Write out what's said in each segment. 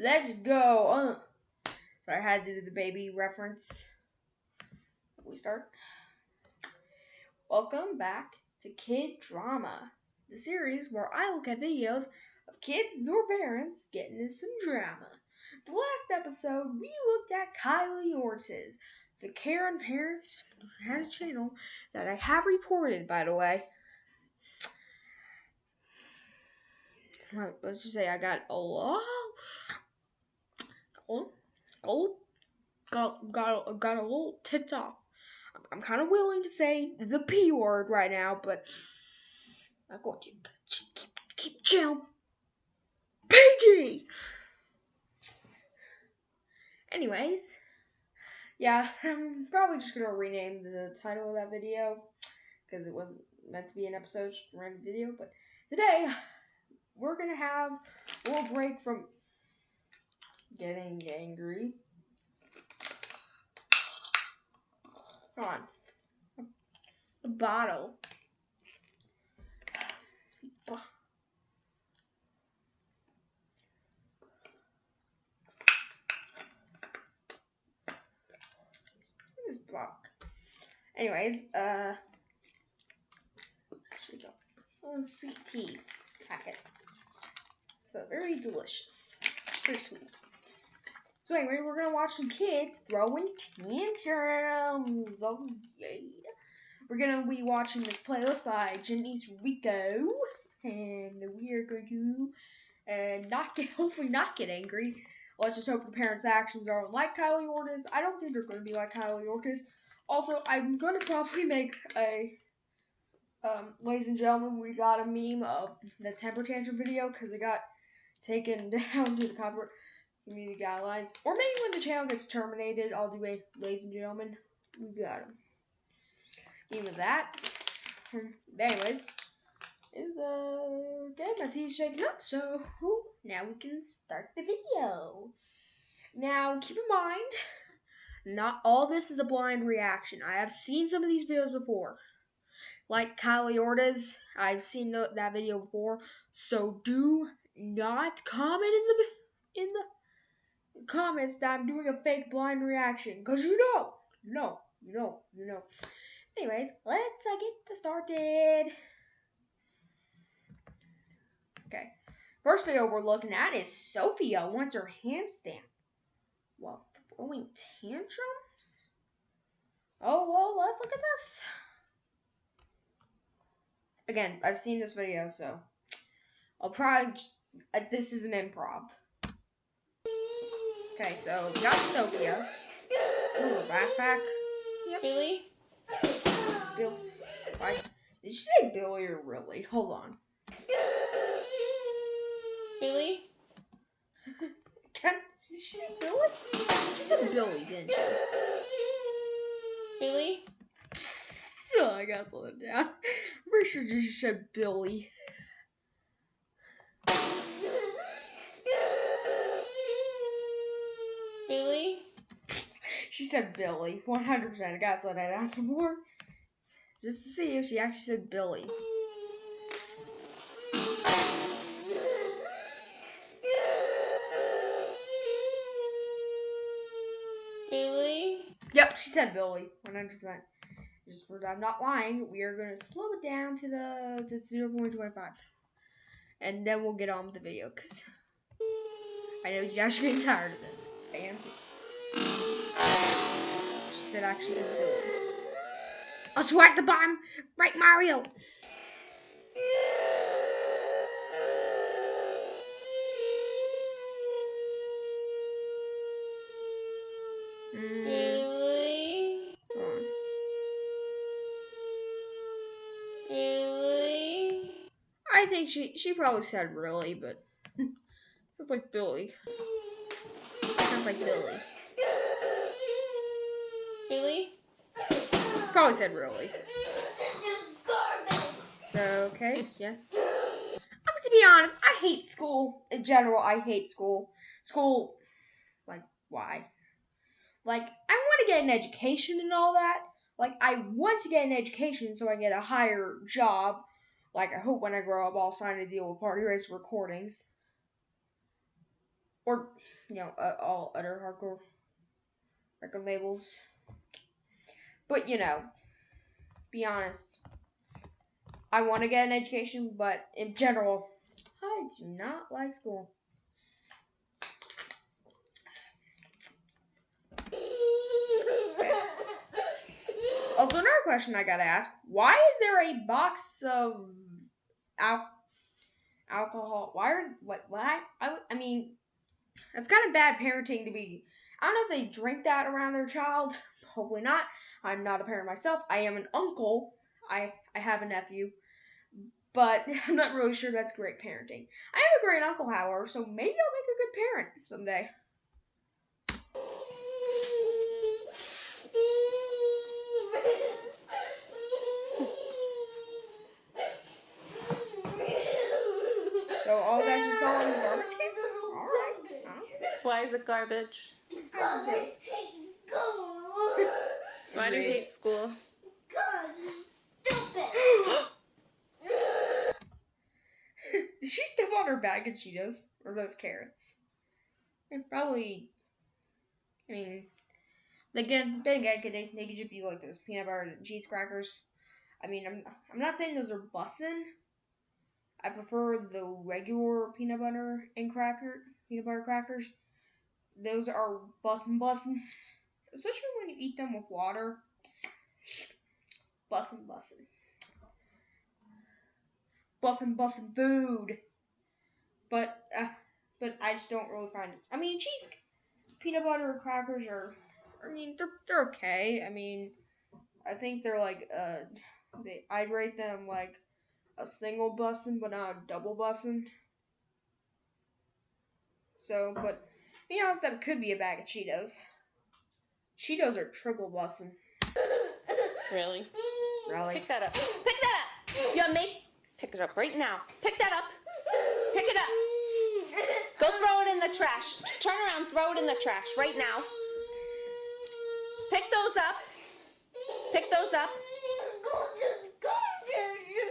Let's go. Uh. Sorry, I had to do the baby reference. We start. Welcome back to Kid Drama, the series where I look at videos of kids or parents getting into some drama. The last episode, we looked at Kylie Ortiz, the Karen Parents has a channel that I have reported, by the way. Let's just say I got a lot. Oh, oh, got got got a little ticked off. I'm, I'm kind of willing to say the p word right now, but I'm going to keep, chill. PG. Anyways, yeah, I'm probably just gonna rename the title of that video because it was meant to be an episode, random video. But today, we're gonna have a little break from getting angry. Come on, the bottle. block. Anyways, uh, actually go. Oh, sweet tea packet. So very delicious. Very sweet. So anyway, we're gonna watch some kids throwing tantrums. Oh yeah. We're gonna be watching this playlist by Janice Rico, and we are going to and not get hopefully not get angry Let's just hope the parents' actions aren't like Kylie Ortiz. I don't think they're to be like Kylie Ortiz. Also, I'm to probably make a, um, ladies and gentlemen, we got a meme of the temper tantrum video because it got taken down to the copyright community guidelines. Or maybe when the channel gets terminated, I'll do a ladies and gentlemen, we got him. Even that. Anyways, is uh okay, my tea's shaking up, so now we can start the video. Now keep in mind, not all this is a blind reaction. I have seen some of these videos before. Like Kylie Ortiz, I've seen that video before. So do not comment in the in the comments that I'm doing a fake blind reaction, cause you know, you know, you know, you know. Anyways, let's uh, get started. Okay. First video we're looking at is Sophia wants her handstand while throwing tantrums. Oh, well, let's look at this. Again, I've seen this video, so I'll probably. Uh, this is an improv. Okay, so we got Sophia. Ooh, backpack. Yep. Billy? Bill. Why? Did you say Billy or really? Hold on. Billy? Can she say Billy? She said Billy, didn't she? Billy? Oh, I gotta slow it down. I'm pretty sure she said Billy. Billy? She said Billy. 100%. I gotta slow that down some more. Just to see if she actually said Billy. Billy? Yep, she said Billy. 100%. Just, I'm not lying. We are going to slow it down to the to 0.25. And then we'll get on with the video because I know you guys are getting tired of this. I am too. She said actually said I'll swag the bomb. Right, Mario. really I think she she probably said really, but sounds like Billy. Sounds like Billy. Billy? Probably said really. So okay, yeah. I'm to be honest, I hate school in general. I hate school. School, like why? Like I want to get an education and all that. Like I want to get an education so I get a higher job like, I hope when I grow up, I'll sign a deal with Party Race Recordings. Or you know uh, all other hardcore record labels. But you know, be honest. I want to get an education, but in general, I do not like school. Also, another question I gotta ask: Why is there a box of al- alcohol? Why are what? Why? I, I mean, that's kind of bad parenting to be. I don't know if they drink that around their child. Hopefully not. I'm not a parent myself. I am an uncle. I I have a nephew, but I'm not really sure that's great parenting. I have a great uncle, however, so maybe I'll make a good parent someday. So all that just go in the garbage can. All right. Huh? Why is it garbage? Because I hate school. Why do you hate school? Because stupid. Did she step on her bag of Cheetos or those carrots? And probably. I mean, again, then again, they, they could just be like those peanut butter and cheese crackers. I mean, I'm I'm not saying those are bussin'. I prefer the regular peanut butter and cracker peanut butter crackers. Those are bussin' bussin', especially when you eat them with water. Bussin' bussin' bussin' bussin' food. But uh, but I just don't really find it. I mean, cheese, peanut butter crackers are. I mean, they're they're okay. I mean, I think they're like uh, they I'd rate them like a single bussin', but not a double bussin'. So, but be honest, that could be a bag of Cheetos. Cheetos are triple bussin'. Really? Really? Pick that up. Pick that up. You want me? Pick it up right now. Pick that up. Pick it up. Go throw it in the trash. Turn around, throw it in the trash right now. Pick those up. Pick those up.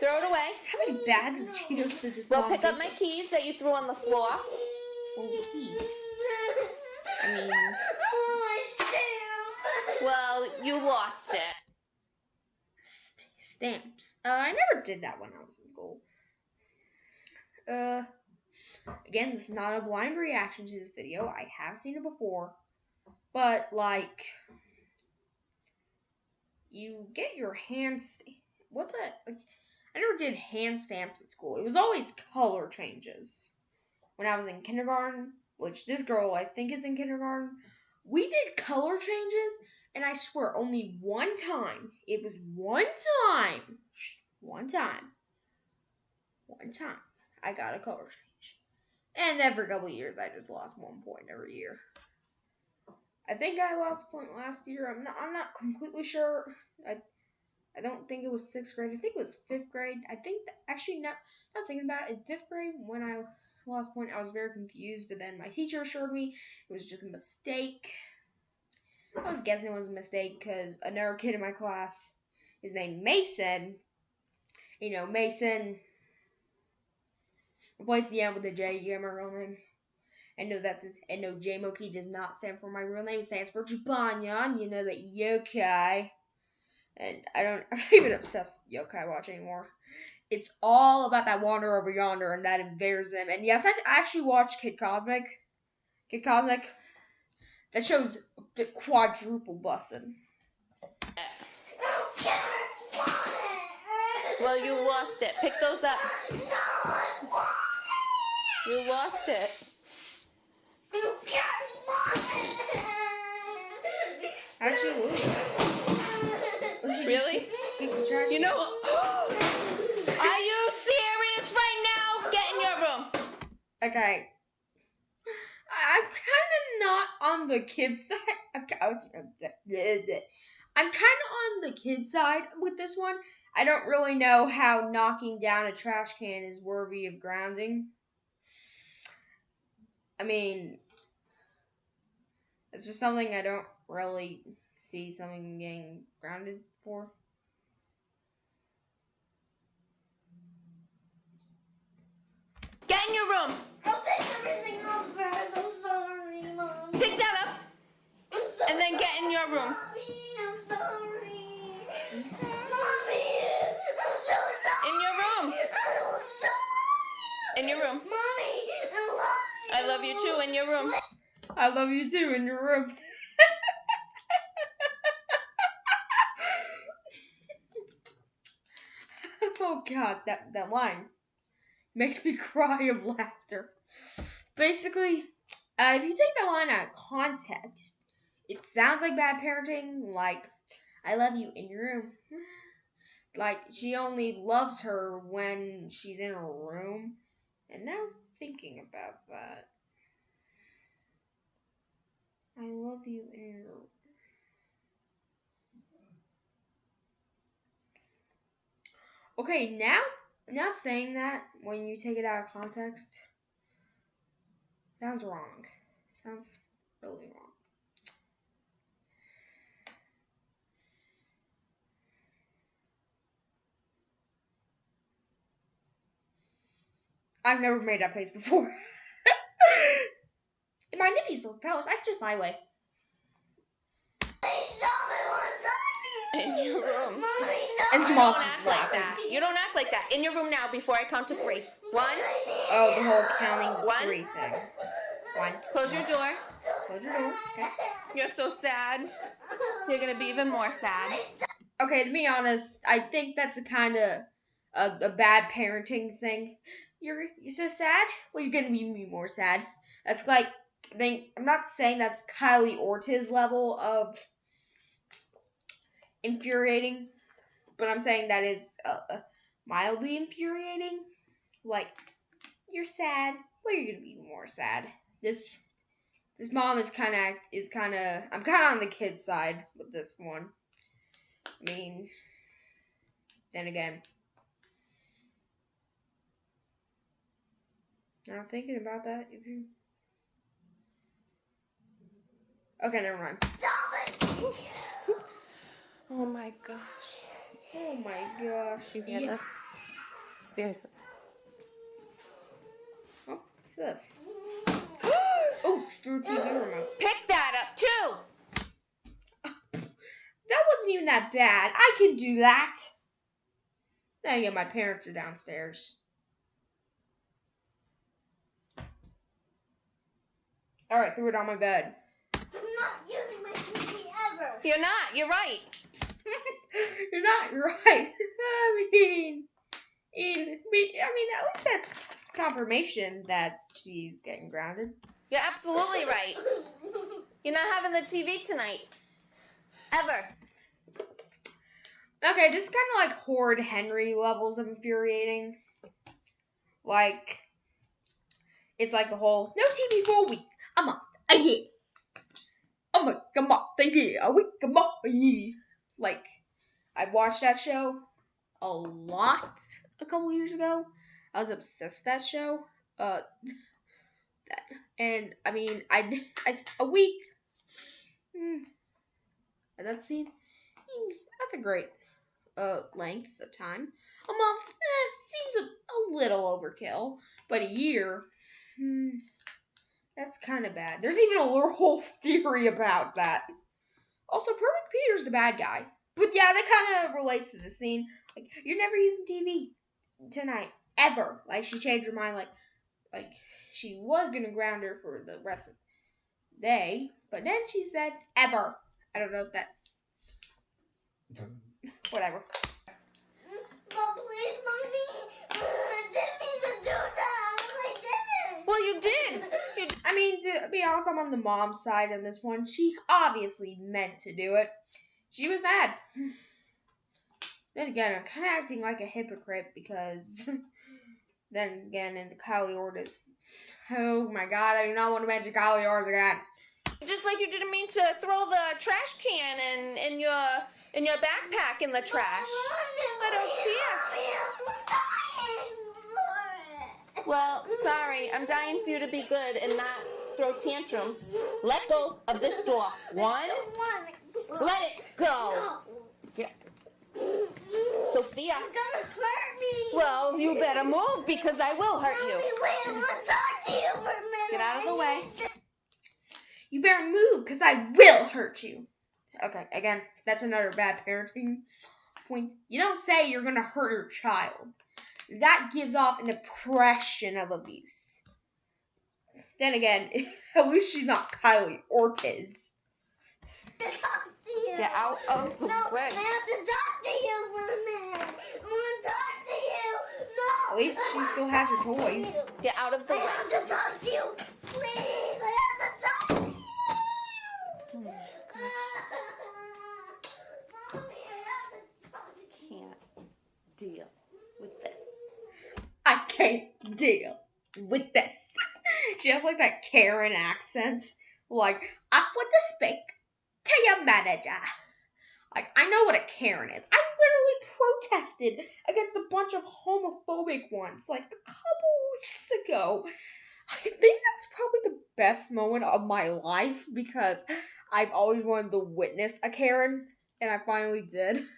Throw it away. How many bags of Cheetos did this Well, mom pick up my keys that you threw on the floor. Oh, keys. I mean, Well, you lost it. st- stamps. Uh, I never did that when I was in school. Uh, again, this is not a blind reaction to this video. I have seen it before, but like, you get your hand. What's that? Like, I never did hand stamps at school. It was always color changes. When I was in kindergarten, which this girl I think is in kindergarten, we did color changes and I swear, only one time. It was one time. One time. One time. I got a color change. And every couple years, I just lost one point every year. I think I lost point last year. I'm not. I'm not completely sure. I. I don't think it was sixth grade. I think it was fifth grade. I think that, actually not. Not thinking about it. In fifth grade, when I lost a point, I was very confused. But then my teacher assured me it was just a mistake. I was guessing it was a mistake because another kid in my class, his name Mason. You know, Mason replace the M with a J. You get my real name. I know that this, and no, J Moki does not stand for my real name. It stands for Jibanyan. You know that yokai. And I don't, I'm not even obsessed with yokai watch anymore. It's all about that wander over yonder and that Invader Zim. And yes, I actually watched Kid Cosmic. Kid Cosmic. That shows the quadruple bussin'. Well, you lost it. Pick those up. You lost it. How'd she lose it? Or she just Really? kicked- kicked the trash You know. Okay. I'm kind of not on the kid's side. I'm, I'm kind of on the kid's side with this one. I don't really know how knocking down a trash can is worthy of grounding. I mean, it's just something I don't really see something getting grounded for. In your room. I'll pick everything up first. I'm Pick that up I'm so and then get in your room. Mommy, I'm sorry. Mommy, I'm so sorry. In your room. I'm sorry. In your room. Mommy, I love you. I love you too. In your room. I love you too in your room. oh god, that that line makes me cry of laughter. Basically, uh, if you take the line out of context, it sounds like bad parenting. Like, I love you in your room. Like she only loves her when she's in her room. And now thinking about that. I love you in your Okay, now now saying that when you take it out of context sounds wrong. Sounds really wrong. I've never made that face before. if my nippies were propellers, I could just fly away. In your room. Mommy, And no. You Mom don't act like that. You don't act like that. In your room now before I count to three. One. Oh, the whole counting One. three thing. One. Close your door. Close your door. Okay. You're so sad. You're gonna be even more sad. Okay, to be honest, I think that's a kind of a, a bad parenting thing. You're you're so sad. Well, you're gonna be more sad. That's like I think I'm not saying that's Kylie Ortiz level of infuriating, but I'm saying that is uh, uh, mildly infuriating. Like you're sad. Well, you're gonna be more sad. This this mom is kind of is kind of I'm kind of on the kid side with this one. I mean, then again, now thinking about that, if you okay, never mind. Stop it. Oh my gosh. Oh my gosh, You hear Yeah. this? Seriously. Oh, what's this? Oh, Drew TV remote. Pick that up too. That wasn't even that bad. I can do that. Then again, my parents are downstairs. All right, threw it on my bed. I'm not using my TV ever. You're not. You're right. You're not right. I mean, in, I mean, at least that's confirmation that she's getting grounded. You're absolutely right. You're not having the TV tonight. Ever. Okay, this is kind of like Horrid Henry levels of infuriating. Like, it's like the whole no TV for a week, a month, a year, a month, a month, a year, a week, a month, a year. Like, I watched that show a lot a couple years ago. I was obsessed with that show. Uh, that, and I mean, I, I a week. Hmm, that scene. hmm, That's a great uh length of time. A month eh, seems a, a little overkill, but a year, hmm, that's kind of bad. There's even a whole theory about that. Also, Perfect Peter's the bad guy, but yeah, that kind of relates to the scene. Like, you're never using TV tonight ever. Like, she changed her mind. Like, like she was gonna ground her for the rest of the day, but then she said ever. I don't know if that. Whatever. But please, mommy, Well, you did. You I mean, to be honest, I'm on the mom's side on this one. She obviously meant to do it. She was mad. Then again, I'm kind of acting like a hypocrite because. then again, in the Kylie Ortiz. Oh my god, I do not want to mention Kylie Ortiz again. just like you didn't mean to throw the trash can in in your in your backpack in the trash. I don't care. Well, sorry. I'm dying for you to be good and not throw tantrums. Let go of this door. One. Let it go. Sophia. You're gonna hurt me. Well, you better move because I will hurt you. wait, I want to talk to you for a minute. Get out of the way. You better move, because I will hurt you. Okay, again, that's another bad parenting point. You don't say you're gonna hurt your child. That gives off an impression of abuse. Then again, at least she's not Kylie Ortiz. to talk to you. Get out of the no, way. I have to talk to you for a minute. I want to talk to you. No. At least she still has her toys. Get out of the I way. have to talk to you. Please, I have to talk to you. Hmm. Mommy, I have to talk to you. Can't deal with this. I can't deal with this. she has like that Karen accent. Like, I want to speak to your manager. Like, I know what a Karen is. I literally protested against a bunch of homophobic ones like a couple weeks ago. I think that's probably the best moment of my life because I've always wanted to witness a Karen, and I finally did.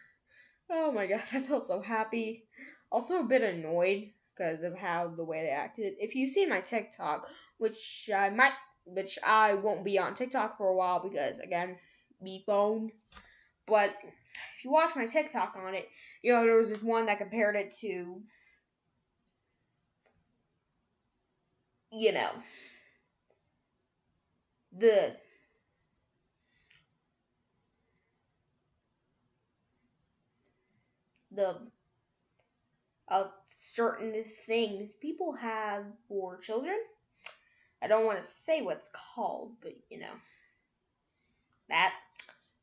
Oh my god, I felt so happy. Also, a bit annoyed because of how the way they acted. If you see my TikTok, which I might, which I won't be on TikTok for a while because again, me phone. But if you watch my TikTok on it, you know there was this one that compared it to, you know, the the of certain things people have for children. I don't want to say what's called, but you know that.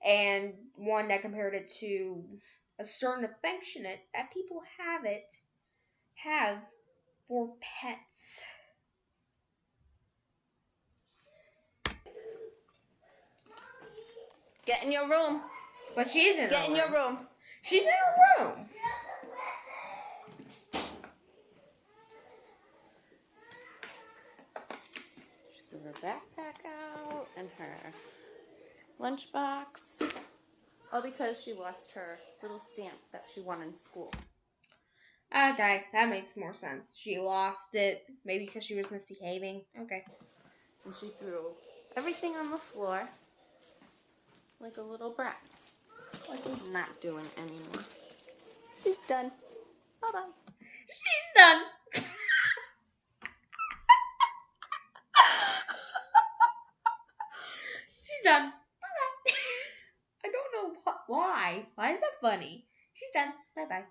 And one that compared it to a certain affectionate that people have it have for pets. Get in your room. But she's in Get in your room. room. She's in her room. Get her backpack out and her lunchbox. All because she lost her little stamp that she won in school. Ah, okay, that makes more sense. She lost it, maybe because she was misbehaving. Okay. And she threw everything on the floor like a little brat. Like not doing anymore. She's done. Bye bye. She's done. She's done. Bye bye. I don't know what, why. Why is that funny? She's done. Bye bye.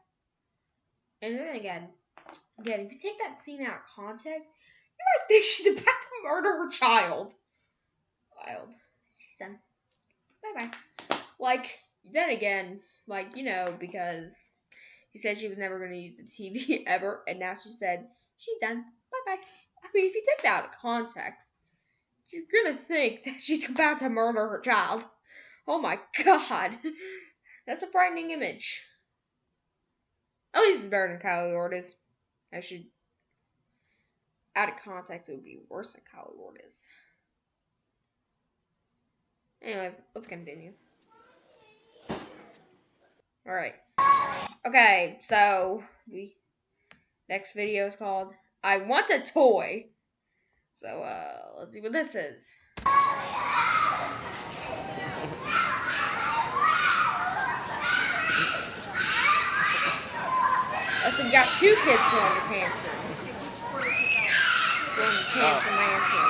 And then again, again, if you take that scene out of context, you might think she's about to murder her child. Wild. She's done. Bye bye. Like, then again, like, you know, because she said she was never going to use the TV ever, and now she said she's done. Bye bye. I mean, if you take that out of context, you're gonna think that she's about to murder her child. Oh my god. That's a frightening image. At least it's better than Kylie Ortiz. I should. Out of context, it would be worse than Kylie Ortiz. Anyways, let's continue. Alright. Okay, so we next video is called I Want a Toy. So uh let's see what this is. Let's we got two kids going to tantrums. Going to tantrum mansion.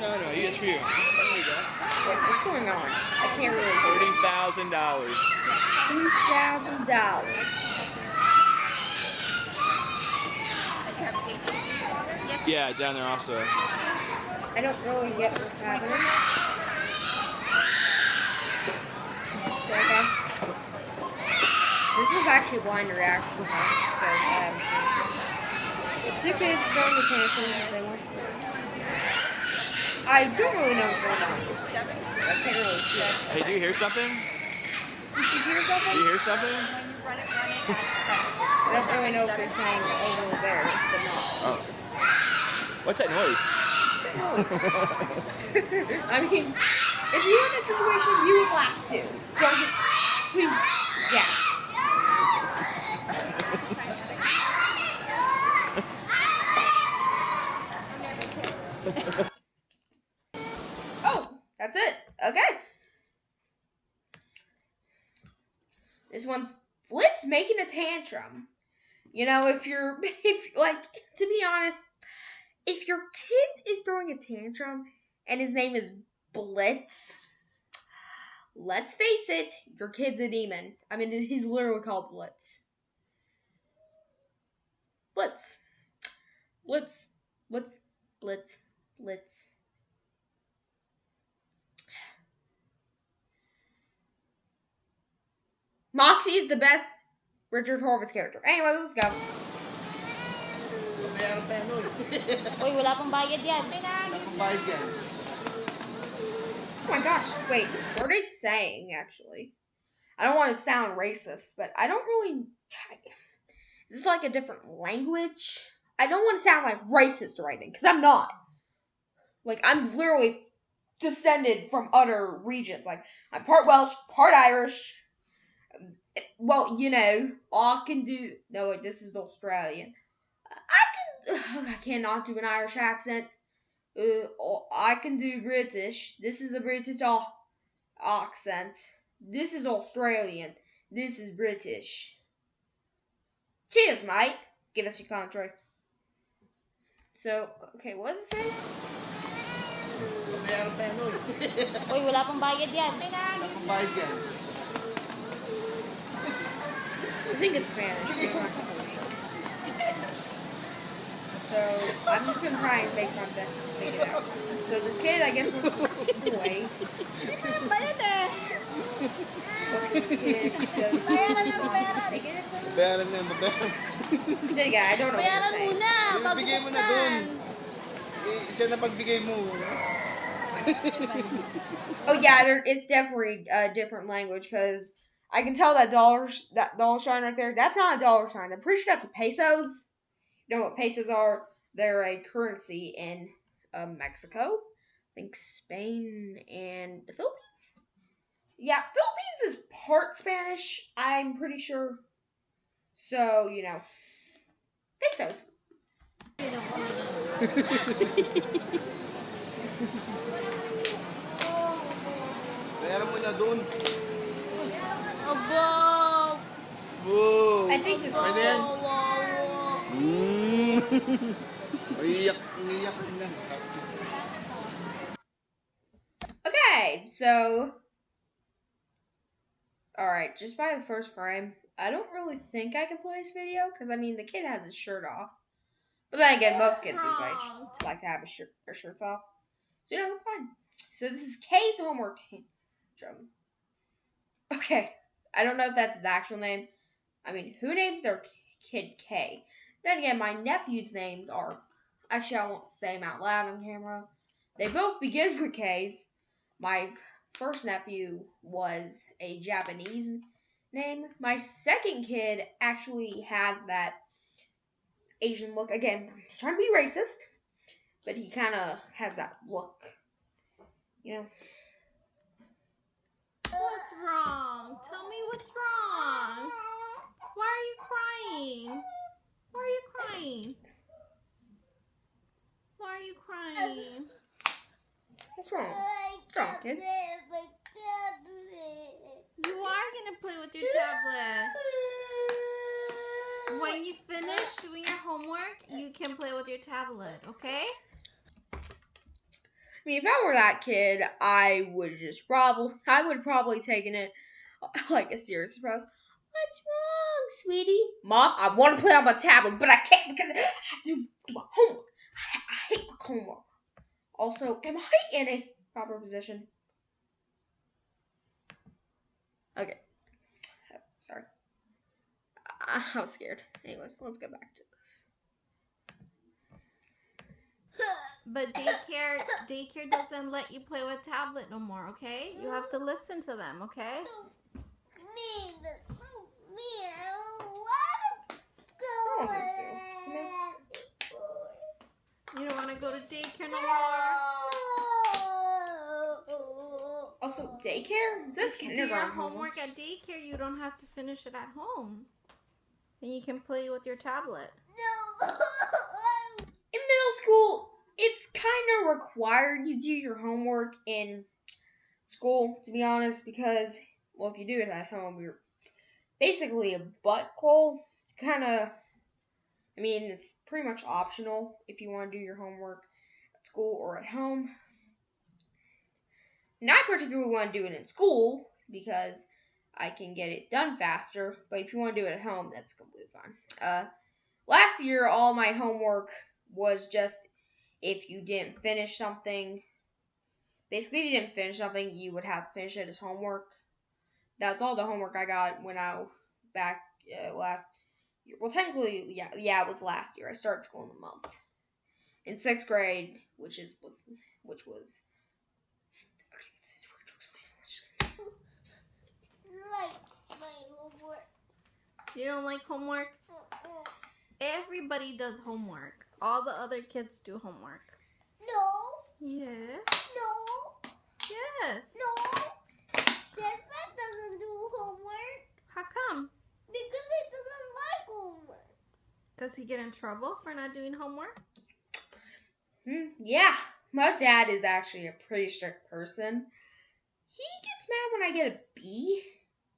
No, no, it's for you. There you go. Wait, what's going on? I can't really Thirty thousand dollars. Two thousand dollars. Yeah, down there also. I don't really get what's happening. Okay. This was actually blind reaction. huh? Because I haven't seen it. The two kids throwing the tantrums they want. I don't really know what's going on. I can't really see it. Hey, do you hear something? Did you hear something? Do you hear something? I don't really know if they're saying over there, but not. Oh. What's that noise? I mean, if you were in that situation, you would laugh too. Don't you? Please, yeah. Oh, that's it. Okay. This one's Blitz making a tantrum. You know, if you're, if like, to be honest, if your kid is throwing a tantrum and his name is Blitz, let's face it, your kid's a demon. I mean, he's literally called Blitz. Blitz. Blitz. Blitz. Blitz. Blitz. Moxxie is the best Richard Horvitz character. Anyway, let's go. Bayaran tayo nun. Uy, wala pang bayad yan. Ang bayad yan. Oh my gosh, wait, what are they saying actually? I don't want to sound racist, but I don't really. Is this like a different language? I don't want to sound like racist or anything, because I'm not. Like, I'm literally descended from other regions. Like, I'm part Welsh, part Irish. Well, you know, I can do. No, wait, this is Australian. I can. I cannot do an Irish accent. Uh, oh, I can do British. This is a British au- accent. This is Australian. This is British. Cheers, mate. Give us your country. So, okay, what does it say? Bayaran tayo nun. Uy, wala pang bayad yan. Ang bayad yan. I think it's Spanish. So, I'm just gonna try and make my best to figure it out. So, this kid, I guess, wants to boy. What this kid does Bayaran na, bayaran. Take it? Bayaran na, bayaran. Then again, I don't know what Bayaran they're saying. muna. bago mo na buksan. dun. Eh, siya na pagbigay mo. Oh yeah, there, it's definitely a different language because I can tell that dollar that dollar sign right there. That's not a dollar sign. I'm pretty sure that's a pesos. You know what pesos are? They're a currency in um, Mexico, I think Spain and the Philippines. Yeah, Philippines is part Spanish. I'm pretty sure. So you know, pesos. Bayaran mo na dun. Abo. Wow. I think this is Pwede yan? Wow, wow, wow. Mm. Okay, so. Alright, just by the first frame, I don't really think I can play this video, because I mean, the kid has his shirt off. But then again, most kids his age like to have his shirt, their shirts off. So, you know, it's fine. So, this is K's homework tantrum. Okay, I don't know if that's his actual name. I mean, who names their kid K? Then again, my nephew's names are. Actually, I won't say them out loud on camera. They both begin with K's. My first nephew was a Japanese name. My second kid actually has that Asian look. Again, I'm trying to be racist, but he kind of has that look. You know? What's wrong? Tell me what's wrong. Why are you crying? Why are you crying? Why are you crying? What's wrong? What's wrong, kid? You are gonna play with your tablet. When you finish doing your homework, you can play with your tablet, okay? I mean, if I were that kid, I would just probably, I would probably taken it like a serious surprise. What's wrong, sweetie? Mom, I want to play on my tablet, but I can't because I have to do my homework. I, I hate my homework. Also, am I in a proper position? Okay. Sorry. I, I was scared. Anyways, let's go back to this. But daycare daycare doesn't let you play with tablet no more, okay? You have to listen to them, okay? mean, so mean. You don't want to go to daycare no more. Also, daycare? That's you do your homework at daycare, you don't have to finish it at home. And you can play with your tablet. No. in middle school, it's kind of required you do your homework in school, to be honest, because well, if you do it at home, you're basically a butthole. Kind of. I mean, it's pretty much optional if you want to do your homework at school or at home. And I particularly want to do it in school because I can get it done faster. But if you want to do it at home, that's completely fine. Uh, last year, all my homework was just if you didn't finish something. Basically, if you didn't finish something, you would have to finish it as homework. That's all the homework I got when I back uh, last year. Well, technically, yeah, yeah, it was last year. I started school in the month in sixth grade, which is was which was. Okay, this is weird to explain. Let's just- Like my homework. You don't like homework? Everybody does homework. All the other kids do homework. No, Yes. no, Yes. no. Cesar doesn't do homework How come? because he doesn't like homework. Does he get in trouble for not doing homework? Hmm, yeah, my dad is actually a pretty strict person. He gets mad when I get a B,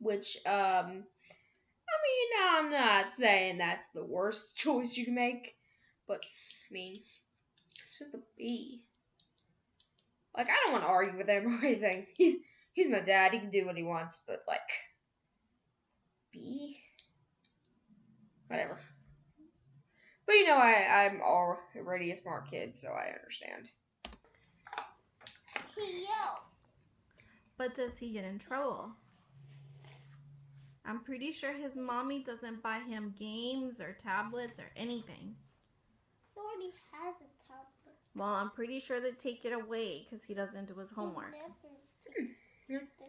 which, um, I mean, I'm not saying that's the worst choice you can make, but, I mean, it's just a B. Like, I don't want to argue with him or anything. He's, he's my dad, he can do what he wants, but, like, B? Whatever. But you know, I, I'm already a smart kid, so I understand. He yelled. But does he get in trouble? I'm pretty sure his mommy doesn't buy him games or tablets or anything. He already has a tablet. Well, I'm pretty sure they take it away because he doesn't do his homework. He never takes Yeah. the-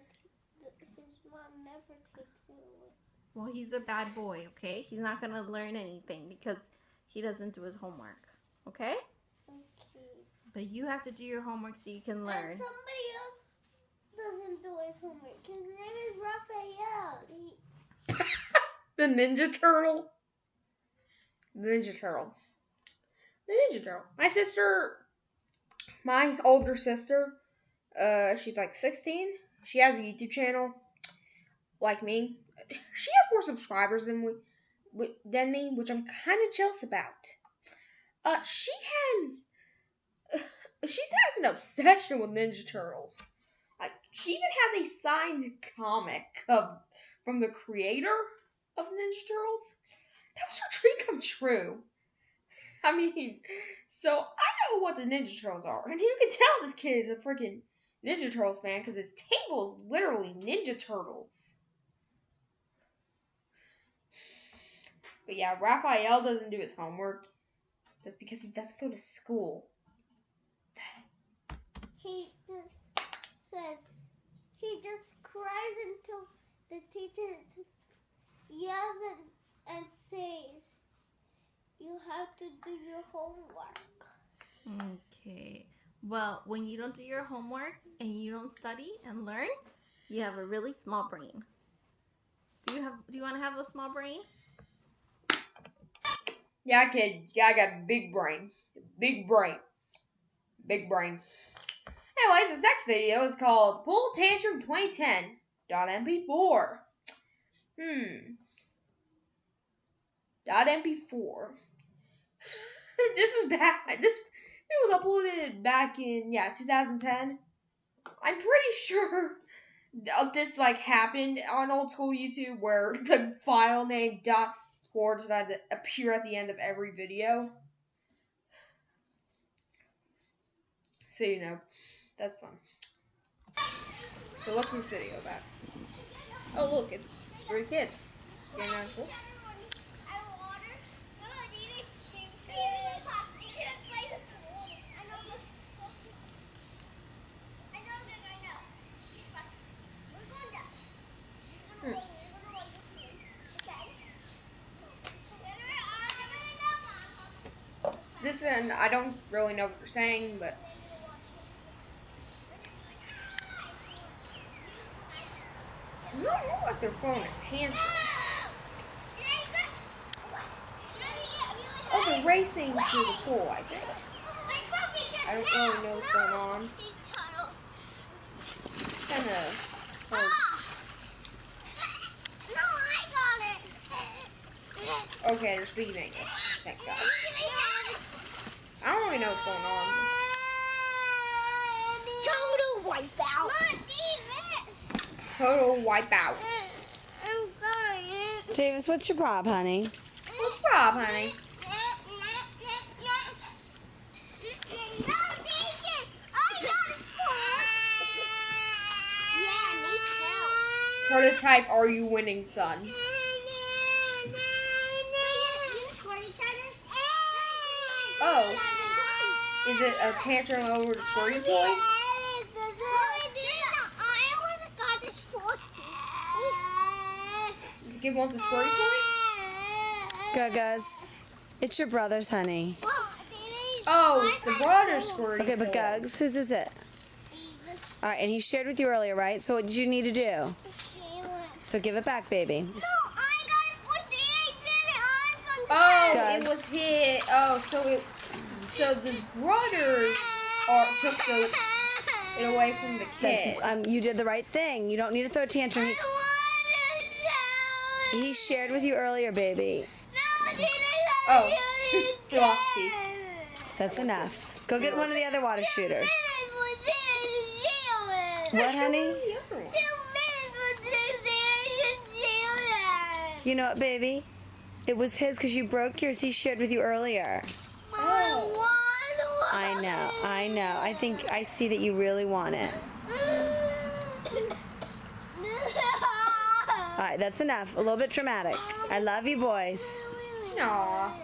the- His mom never takes it away. Well, he's a bad boy, okay? He's not going to learn anything because he doesn't do his homework, okay? Okay. But you have to do your homework so you can And learn. somebody else doesn't do his homework. His name is Raphael. He, The Ninja Turtle. The Ninja Turtle. The Ninja Turtle. My sister, my older sister, uh, she's like 16. She has a YouTube channel, like me. She has more subscribers than we, than me, which I'm kind of jealous about. Uh, she has, she has an obsession with Ninja Turtles. Like, she even has a signed comic of from the creator of Ninja Turtles. That was her dream come true. I mean, so I know what the Ninja Turtles are, and you can tell this kid is a freaking Ninja Turtles fan because his table is literally Ninja Turtles. But yeah, Raphael doesn't do his homework. That's because he doesn't go to school. he just says, he just cries until the teacher just yells and, and says, you have to do your homework. Okay. Well, when you don't do your homework and you don't study and learn, you have a really small brain. Do you have do you want to have a small brain? Yeah, kid. Yeah, I got big brain. Big brain. Big brain. Anyways, this next video is called Pool Tantrum 2010 .mp4. Hmm. Dot .mp4. this is back. This it was uploaded back in yeah 2010. I'm pretty sure this like happened on old school YouTube where the file name dot decided to appear at the end of every video. So you know, that's fun. So what's this video about? Oh look, it's three kids. Getting out. And I don't really know what you're saying, but look like they're throwing a tantrum. Oh, they're racing to the pool, I think. I don't really know what's going on. Kind of. No. Okay, they're speaking English. Thank God. I don't really know what's going on. Total wipeout. Total wipeout. I'm sorry. Davis, what's your prob, honey? What's Rob, honey? Yeah, need help. Prototype, are you winning, son? Oh. Is it a tantrum over the squirting toys? It give one the squirting toy? Gugas, it's your brother's, honey. Oh, it's the broader squirting Okay, but. Gugs, whose is it? All right, and he shared with you earlier, right? So what did you need to do? So give it back, baby. No, I got to put the aid on. Oh, Guys. it was hit. Oh, so it. So the brothers are, took the, it away from the That's kid. um, you did the right thing. You don't need to throw a tantrum. He, he shared with you earlier, baby. Oh, he lost a piece. That's enough. Go get one of the other water shooters. What, honey? The other one. You know what, baby? It was his because you broke yours. He shared with you earlier. I know. I know. I think I see that you really want it. All right, that's enough. A little bit dramatic. I love you, boys. Aw.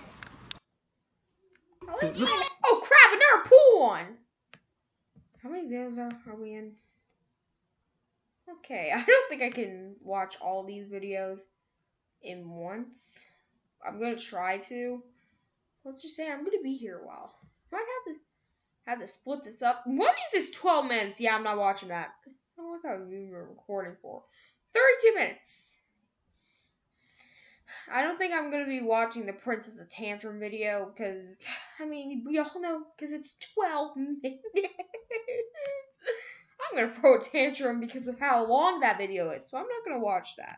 At least- Oh crap! Another pool one. How many videos are, are we in? Okay, I don't think I can watch all these videos in once. I'm gonna try to. Let's just say I'm gonna be here a while. I might have to have to split this up. What is this? Twelve minutes? Yeah, I'm not watching that. I don't know what I've been recording for. Thirty-two minutes. I don't think I'm gonna be watching the Princess of Tantrum video because I mean we all know because it's 12 minutes. I'm gonna throw a tantrum because of how long that video is, so I'm not gonna watch that.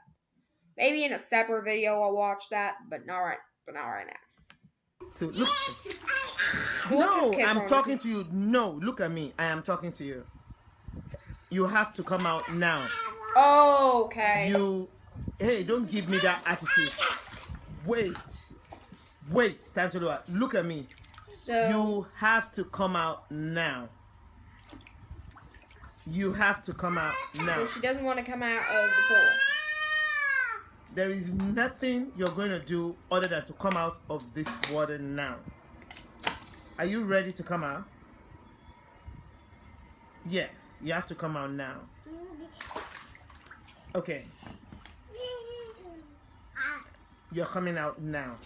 Maybe in a separate video I'll watch that, but not right, but not right now. To look. So what's this No, I'm talking to you. No, look at me. I am talking to you. You have to come out now. Oh, okay. You, hey, don't give me that attitude. Wait, wait, time to look. Look at me. so You have to come out now. You have to come out now. so she doesn't want to come out of the pool. There is nothing you're going to do other than to come out of this water now. Are you ready to come out? Yes, you have to come out now. Okay, you're coming out now.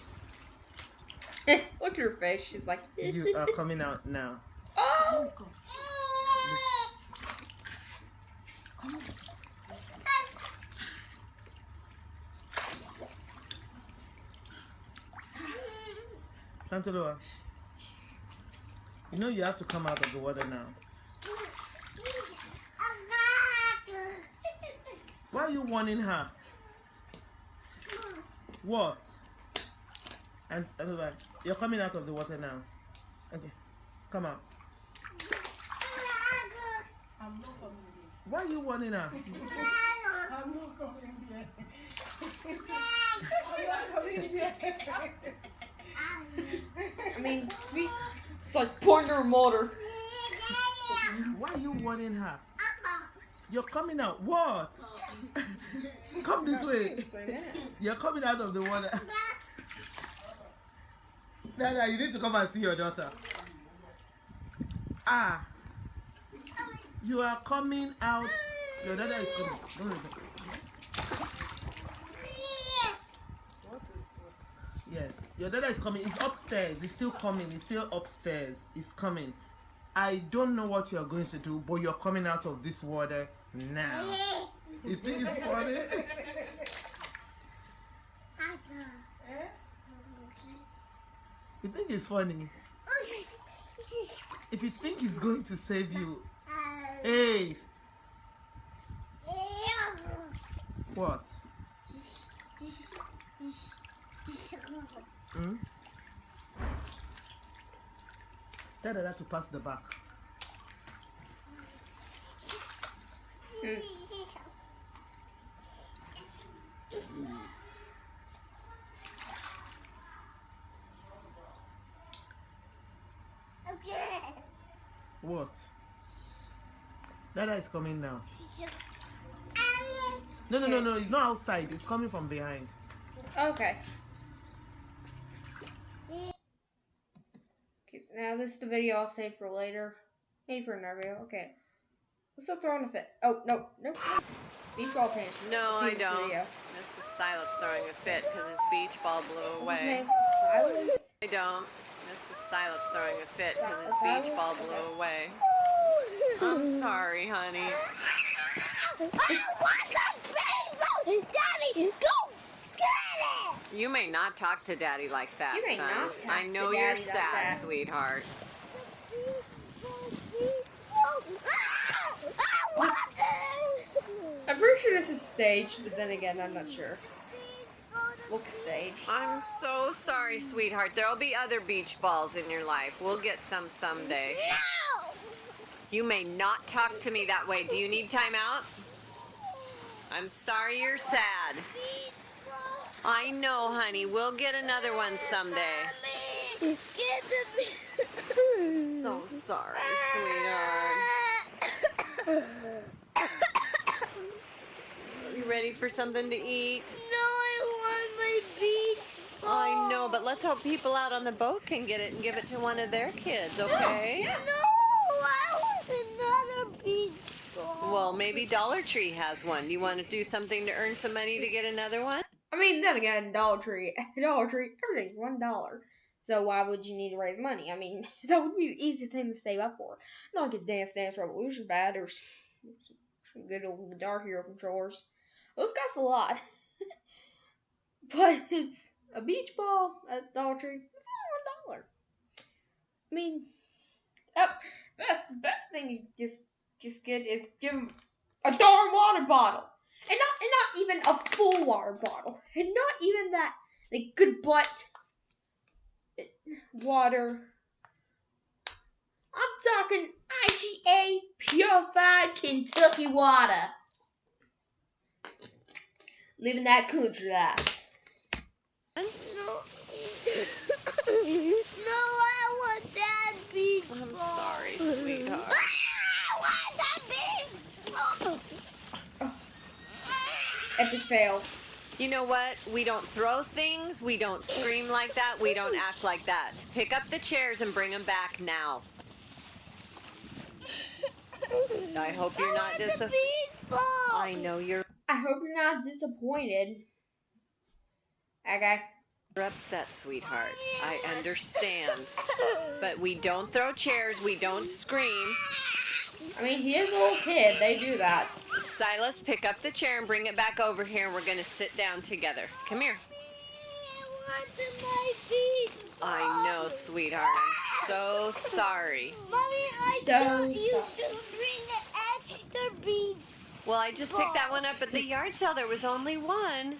Look at her face. She's like, You are coming out now. oh. oh Tantaloa, you know you have to come out of the water now. Why are you warning her? What? And Tantaloa, uh, you're coming out of the water now. Okay, come out. Why are you warning her? I mean, we, it's like pointing her motor. Why you warning her? You're coming out. What? Come this way. You're coming out of the water. Nana, you need to come and see your daughter. Ah. You are coming out. Your daughter is coming. Don't worry. Yes. Your daughter is coming. It's upstairs. It's still coming. It's still upstairs. It's coming. I don't know what you're going to do, but you're coming out of this water now. You think it's funny? You think it's funny? If you think he's going to save you, hey, What? Hmm? Tell Dada to pass the back. What? Dada is coming now. No, no, no, no. It's not outside. It's coming from behind. Okay. Okay, so now this is the video I'll save for later. Maybe for another video. Okay. Let's stop throwing a fit. Oh, no, no. no. Beach ball tangent. No, I this don't. Video. This is Silas throwing a fit because his beach ball blew What's his away. name? Silas? I don't. This is Silas throwing a fit because his Silas? beach ball Okay. blew away. I'm sorry, honey. I want some Daddy, go get it! You may not talk to Daddy like that, You may son. not talk I to know you're Daddy like sad, that. sweetheart. I'm pretty sure this is staged, but then again, I'm not sure. Looks staged. I'm so sorry, sweetheart. There'll be other beach balls in your life. We'll get some someday. No! You may not talk to me that way. Do you need time out? I'm sorry you're sad. I know, honey. We'll get another one someday. Get the So sorry, sweetheart. You ready for something to eat? No, I want my beach ball. I know, but let's hope people out on the boat can get it and give it to one of their kids, okay? No, I want another beach ball. Well, maybe Dollar Tree has one. Do You want to do something to earn some money to get another one? I mean, then again, Dollar Tree, Dollar Tree, everything's one dollar. So why would you need to raise money? I mean, that would be the easiest thing to save up for. Not like a Dance Dance Revolution bad or some good old Guitar Hero controllers. Those cost a lot. but it's a beach ball at Dollar Tree. It's only one dollar. I mean, oh, best best thing you just just get is give 'em a darn water bottle, and not and not even a full water bottle, and not even that like good butt water. I'm talking IGA purified Kentucky water. Living that country life. No. no, I want that beach I'm ball. sorry, sweetheart. I want that beach ball. Epic fail. You know what? We don't throw things. We don't scream like that. We don't act like that. Pick up the chairs and bring them back now. I hope you're not I want disappointed. beach. I know you're I hope you're not disappointed. Okay. You're upset, sweetheart. I understand. But we don't throw chairs. We don't scream. I mean, he is a little kid. They do that. Silas, pick up the chair and bring it back over here, and we're going to sit down together. Come here. I my beach. I know, sweetheart. I'm so sorry. Mommy, I So told you sorry. to bring an extra beach. Well, I just picked that one up at the yard sale. There was only one.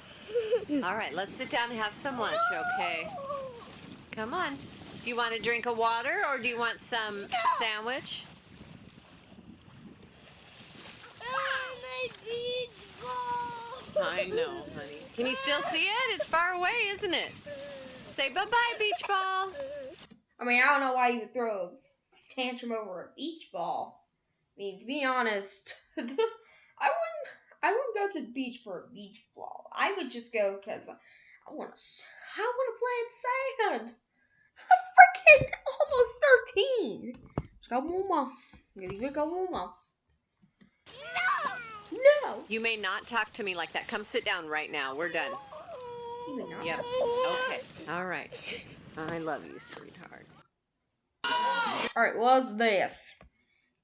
All right, let's sit down and have some lunch, okay? Come on. Do you want to drink a water or do you want some sandwich? Ah, my beach ball. I know, honey. Can you still see it? It's far away, isn't it? Say bye-bye, beach ball. I mean, I don't know why you would throw a tantrum over a beach ball. I mean, to be honest, I wouldn't. I wouldn't go to the beach for a beach ball. I would just go because I want to. I want to play in sand. I'm freaking almost thirteen. Just got more months. You got more months. No. No. You may not talk to me like that. Come sit down right now. We're done. Yep. Okay. All right. I love you, sweetheart. All right. What's this?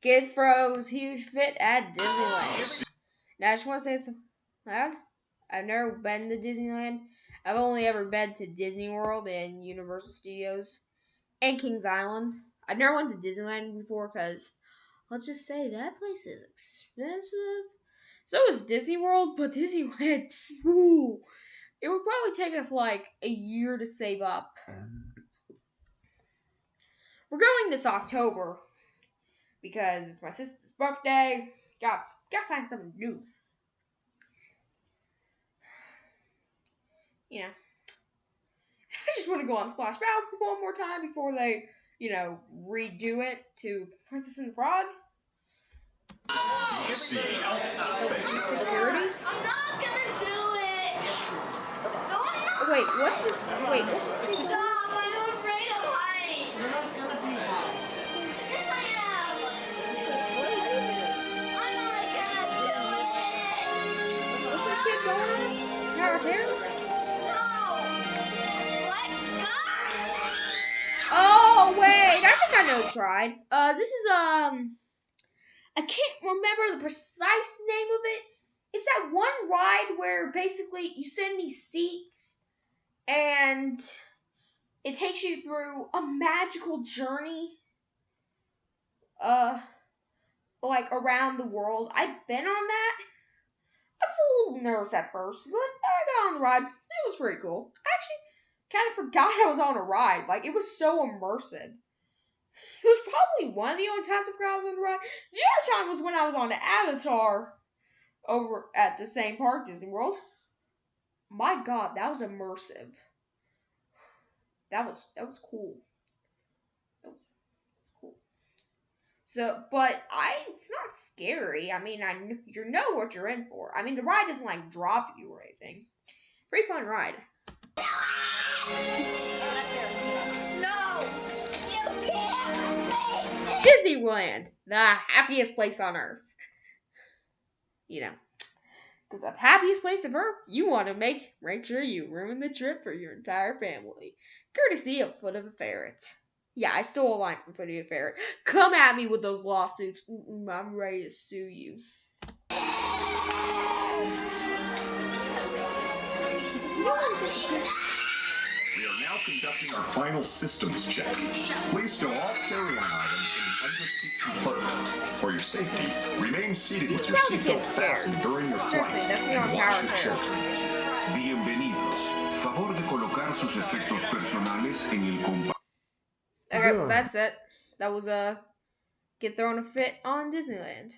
Kid throws huge fit at Disneyland. Now, I just want to say something. loud. I've never been to Disneyland. I've only ever been to Disney World and Universal Studios and Kings Island. I've never went to Disneyland before because let's just say that place is expensive. So is Disney World, but Disneyland, whew, it would probably take us like a year to save up. We're going this October because it's my sister's birthday. Got gotta find something new. You know, I just want to go on Splash Mountain one more time before they, you know, redo it to Princess and the Frog. Security. I'm not gonna do it. No, I'm not. Wait, what's this? Wait, what's this thing? Stop! I'm afraid of heights. Yes, I am. What is this? I'm not gonna do it. What's this kid going on? Tower of Terror? This ride. Uh, this is um, I can't remember the precise name of it. It's that one ride where basically you sit in these seats, and it takes you through a magical journey. Uh, like around the world. I've been on that. I was a little nervous at first, but I got on the ride. It was pretty cool. I actually kind of forgot I was on a ride. Like it was so immersive. It was probably one of the only times I forgot I on the ride. The other time was when I was on Avatar over at the same park, Disney World. My God, that was immersive. That was that was cool. That was cool. So, but I, it's not scary. I mean, I you know what you're in for. I mean, the ride doesn't like drop you or anything. Pretty fun ride. Disneyland, the happiest place on earth. You know, because the happiest place of earth, you want to make make sure you ruin the trip for your entire family, courtesy of Foot of a Ferret. Yeah, I stole a line from Foot of a Ferret. Come at me with those lawsuits. Mm-mm, I'm ready to sue you. We are now conducting our final systems check. Please stow all carry-on items in the under-seat compartment. For your safety, remain seated with your Tell the seatbelt fastened during your flight me, that's me on and watch your children. Bienvenidos. Favor de colocar sus efectos personales en el compartimiento. Okay, Yeah. well, that's it. That was uh, get thrown a fit on Disneyland.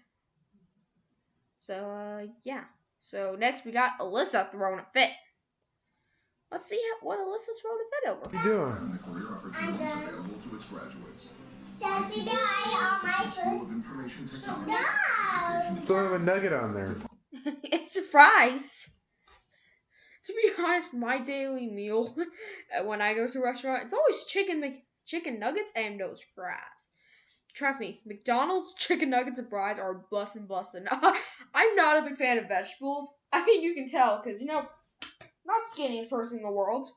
So uh, yeah. So next we got Alyssa throwing a fit. Let's see how, what Alyssa's throwing a fit over. What you doing? Career opportunities available to its graduates. Does he die on my School of Information Technology. No. Still a nugget on there. it's a fries. To be honest, my daily meal when I go to a restaurant, it's always chicken chicken nuggets and those fries. Trust me, McDonald's chicken nuggets and fries are bussin' bussin'. I'm not a big fan of vegetables. I mean, you can tell because you know, not the skinniest person in the world.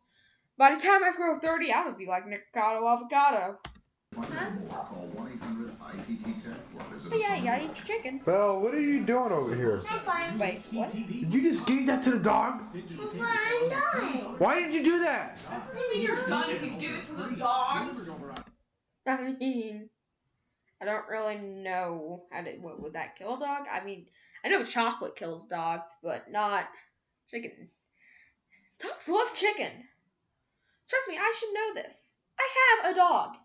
By the time I grow thirty, I'm gonna be like Nicotto avocado. Find out more. Call 1-800-ITT-TECH or visit But us yeah, on you gotta eat your chicken. Belle, what are you doing over here? I'm fine. Wait, what? Did you just give that to the dog? I'm fine. I'm done. Why did you do that? That doesn't mean you're done if you give it to the dogs. I mean, I don't really know how to. What would that kill a dog? I mean, I know chocolate kills dogs, but not chicken. Dogs love chicken. Trust me, I should know this. I have a dog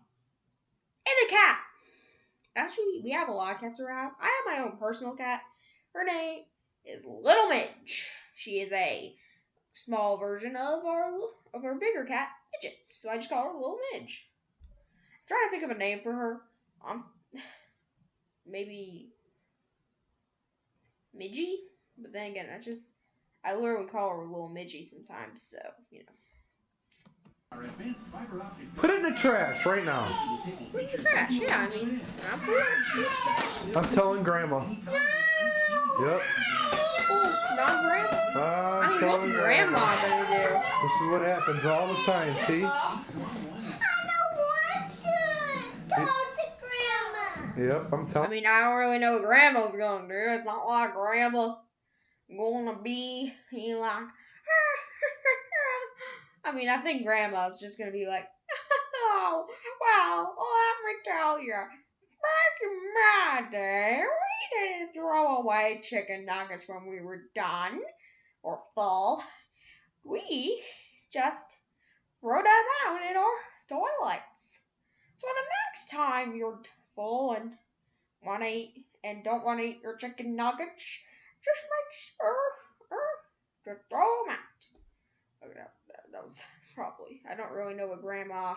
and a cat. Actually, we have a lot of cats around our house. I have my own personal cat. Her name is Little Midge. She is a small version of our of our bigger cat, Midget. So I just call her Little Midge I'm trying to think of a name for her. Um, maybe Midgie, but then again, that's just I literally call her little Midgie sometimes. So you know, Put it in the trash right now. Put it in the trash. Yeah, I mean, I'm putting it in the trash. I'm telling Grandma. Yep. Oh, not grandma. I'm I mean, telling what's grandma gonna do? This is what happens all the time, see? I don't want to talk to Grandma. Yep, I'm telling I mean, I don't really know what grandma's gonna do. It's not like grandma gonna be he like. I mean, I think grandma's just gonna be like, oh, well, oh, let me tell you, back in my day, we didn't throw away chicken nuggets when we were done or full. We just throw them out in our toilets. So the next time you're full and want to eat and don't want to eat your chicken nuggets, just make sure uh, to throw them out. Okay, that, that, that was probably, I don't really know what grandma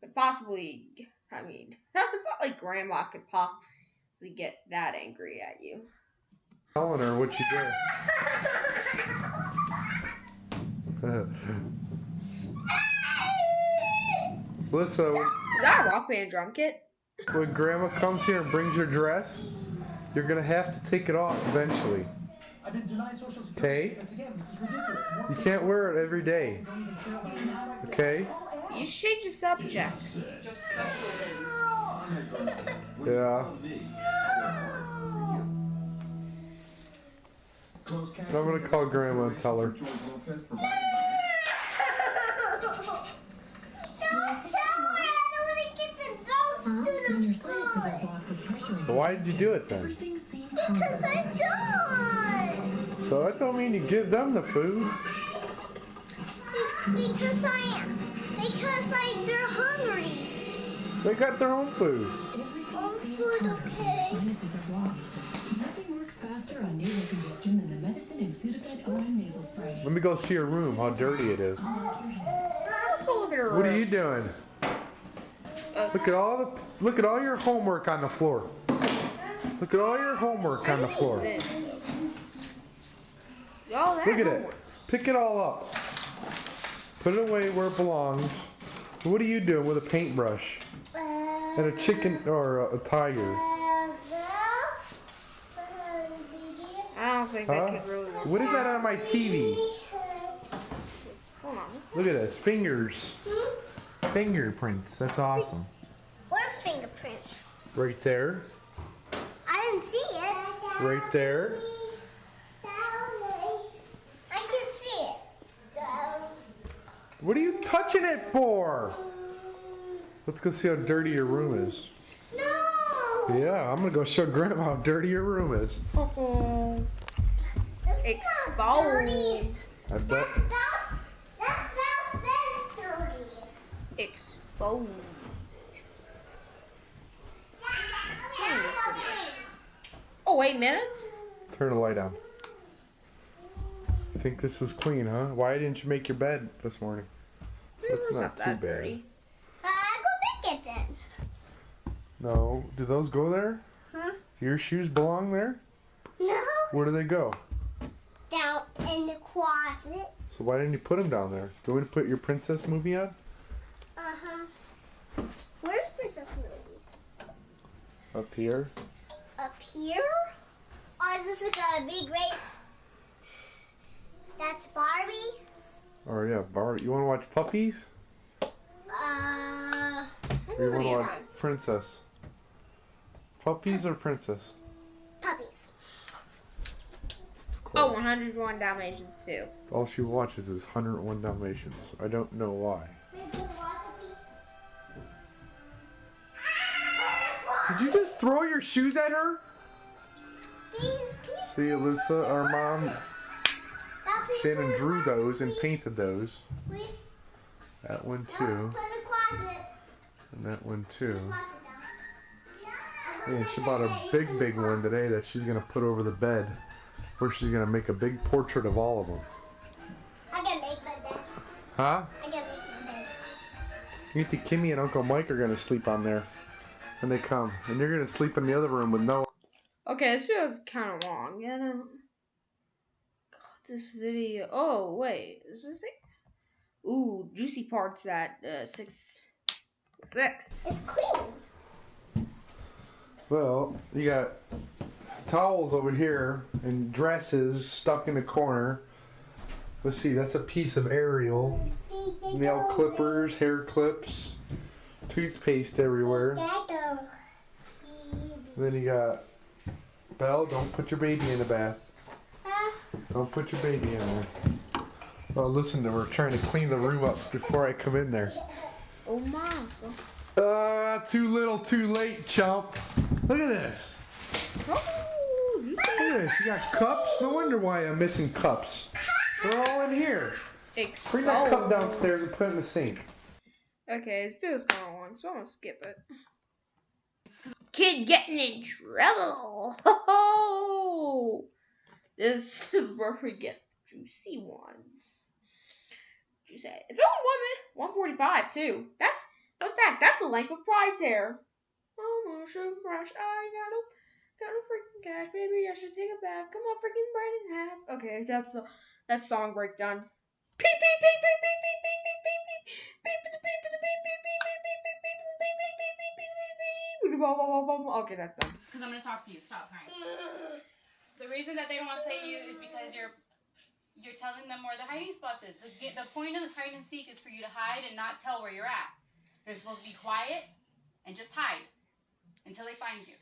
could possibly, I mean, it's not like grandma could possibly get that angry at you. Telling her what you did. Melissa, Is that a rock band drum kit? when grandma comes here and brings your dress, you're gonna have to take it off eventually. I've been denied social security. Okay? Again, this is ridiculous. More You can't wear it every day. don't even care about it. Okay? You change the subject. Yeah. I'm gonna call grandma and tell her. Don't tell her. I don't want to get the dogs to When the your sinuses are foot. blocked with pressure in Why did you do it then? everything seems Because. I don't. So that don't mean you give them the food. Because I am. Because I, they're hungry. They got their own food. Everything food, okay. sinuses are blocked. Nothing works faster on nasal congestion than the medicine in Sudafed OM nasal spray. Let me go see her room, how dirty it is. Unlock your head. Let's go look at her What are you doing? Look at all the look at all your homework on the floor. Look at all your homework on the floor. This. Look at it. Pick it all up. Put it away where it belongs. What are you doing with a paintbrush and a chicken or a, a tiger? I don't think Huh? I could really. What is that on my TV? Hold on. what's that? Look at this. Fingers. Hmm? Fingerprints. That's awesome. Where's fingerprints? Right there. I didn't see it. Right there. I can see it. What are you touching it for? Let's go see how dirty your room is. No. Yeah, I'm gonna go show Grandma how dirty your room is. Oh, exposed. I bet. That's Bell's, that's Bell's bed's dirty. Exposed. Oh, eight minutes? Turn the light on. You think this is clean, huh? Why didn't you make your bed this morning? That's It's not too that bad. dirty. Uh, I go make it then. No, do those go there? Huh? Your shoes belong there? No. Where do they go? Down in the closet. So why didn't you put them down there? Do you want to put your princess movie on? Uh huh. Where's Princess Movie? Up here? Up here? Oh, this is got a big race. That's Barbie. Or yeah, Barbie. You want to watch puppies? Uh, Or you want to Yeah. watch princess? Puppies or princess? puppies. Of. Oh, 101 Dalmatians too. All she watches is 101 Dalmatians. I don't know why. Did you just throw your shoes at her? See, Alyssa, our mom, Shannon drew those and painted those. That one too, Put in the closet. and that one too. And she bought a big, big one today that she's gonna put over the bed, where she's gonna make a big portrait of all of them. I can make my bed. Huh? I can make my bed. You think Kimmy and Uncle Mike are gonna sleep on there when they come, and you're gonna sleep in the other room with no. Okay, this video's kind of long. You know. God, this video. Oh wait, is this it? Ooh, juicy parts at uh, six. Six. It's clean. Well, you got towels over here and dresses stuck in the corner. Let's see, that's a piece of Ariel. Nail clippers, hair clips, toothpaste everywhere. Then you got Belle, don't put your baby in the bath. Don't put your baby in there. Well, listen to her trying to clean the room up before I come in there. Oh my. Uh, too little, too late, chump. Look at this. Oh, Look at this. You got cups? No wonder why I'm missing cups. They're all in here. Bring that cup downstairs and put it in the sink. Okay, this video's kind of long, so I'm gonna skip it. Kid getting in trouble. Ho This is where we get juicy ones. Juicy. It's only one minute, one forty-five too. That's in fact, that's the length of Pride Tear. Oh my crush, I got a got a freaking cash, baby. I should take a bath. Come on, freaking brain in half. Okay, that's the that's song break done. Okay, that's done. Because I'm gonna talk to you. Stop crying. the reason that they don't want to play you is because you're you're telling them where the hiding spots is. The, the point of the hide and seek is for you to hide and not tell where you're at. They're supposed to be quiet and just hide until they find you.